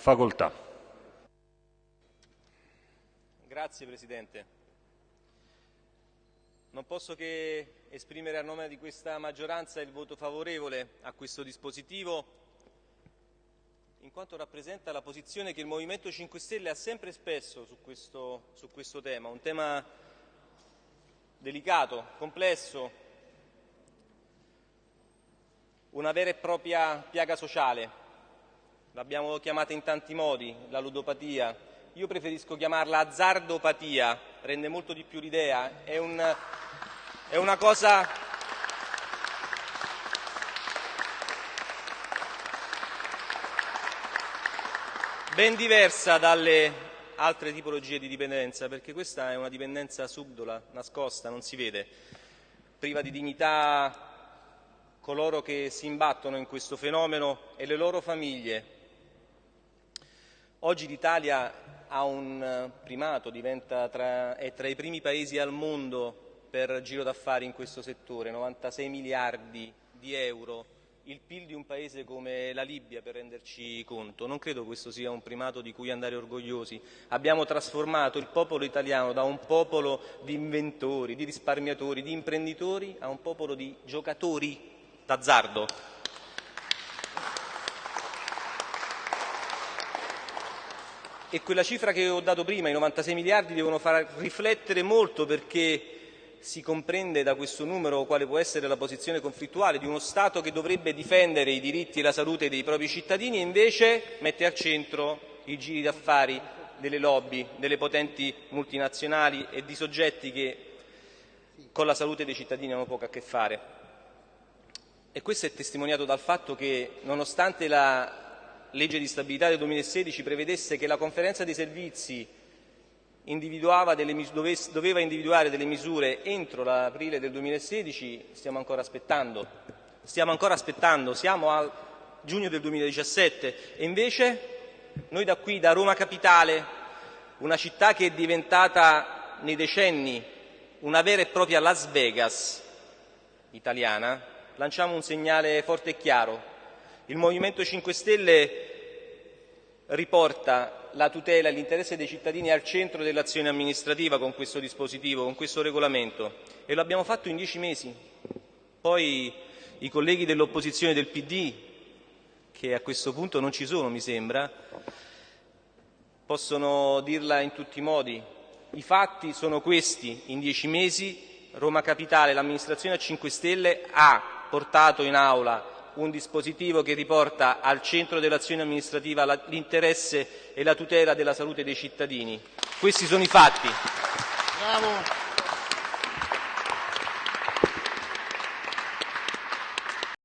facoltà. Grazie Presidente. Non posso che esprimere a nome di questa maggioranza il voto favorevole a questo dispositivo in quanto rappresenta la posizione che il Movimento 5 Stelle ha sempre espresso su questo, su questo tema, un tema delicato, complesso, una vera e propria piaga sociale. L'abbiamo chiamata in tanti modi, la ludopatia. Io preferisco chiamarla azzardopatia, rende molto di più l'idea. È, un, è una cosa ben diversa dalle altre tipologie di dipendenza, perché questa è una dipendenza subdola, nascosta, non si vede, priva di dignità coloro che si imbattono in questo fenomeno e le loro famiglie. Oggi l'Italia ha un primato, tra, è tra i primi paesi al mondo per giro d'affari in questo settore, 96 miliardi di euro, il PIL di un paese come la Libia per renderci conto. Non credo questo sia un primato di cui andare orgogliosi. Abbiamo trasformato il popolo italiano da un popolo di inventori, di risparmiatori, di imprenditori a un popolo di giocatori d'azzardo. E quella cifra che ho dato prima, i 96 miliardi, devono far riflettere molto perché si comprende da questo numero quale può essere la posizione conflittuale di uno Stato che dovrebbe difendere i diritti e la salute dei propri cittadini e invece mette al centro i giri d'affari delle lobby, delle potenti multinazionali e di soggetti che con la salute dei cittadini hanno poco a che fare. E questo è testimoniato dal fatto che, nonostante la legge di stabilità del 2016 prevedesse che la conferenza dei servizi delle, doveva individuare delle misure entro l'aprile del 2016, stiamo ancora aspettando. Stiamo ancora aspettando, siamo a giugno del 2017 e invece noi da qui, da Roma Capitale, una città che è diventata nei decenni una vera e propria Las Vegas italiana, lanciamo un segnale forte e chiaro. Il Movimento 5 Stelle riporta la tutela e l'interesse dei cittadini al centro dell'azione amministrativa con questo dispositivo, con questo regolamento e lo abbiamo fatto in dieci mesi. Poi i colleghi dell'opposizione del PD, che a questo punto non ci sono mi sembra, possono dirla in tutti i modi. I fatti sono questi, in dieci mesi Roma Capitale, l'amministrazione a 5 Stelle ha portato in aula un dispositivo che riporta al centro dell'azione amministrativa l'interesse e la tutela della salute dei cittadini. Questi sono i fatti. Bravo.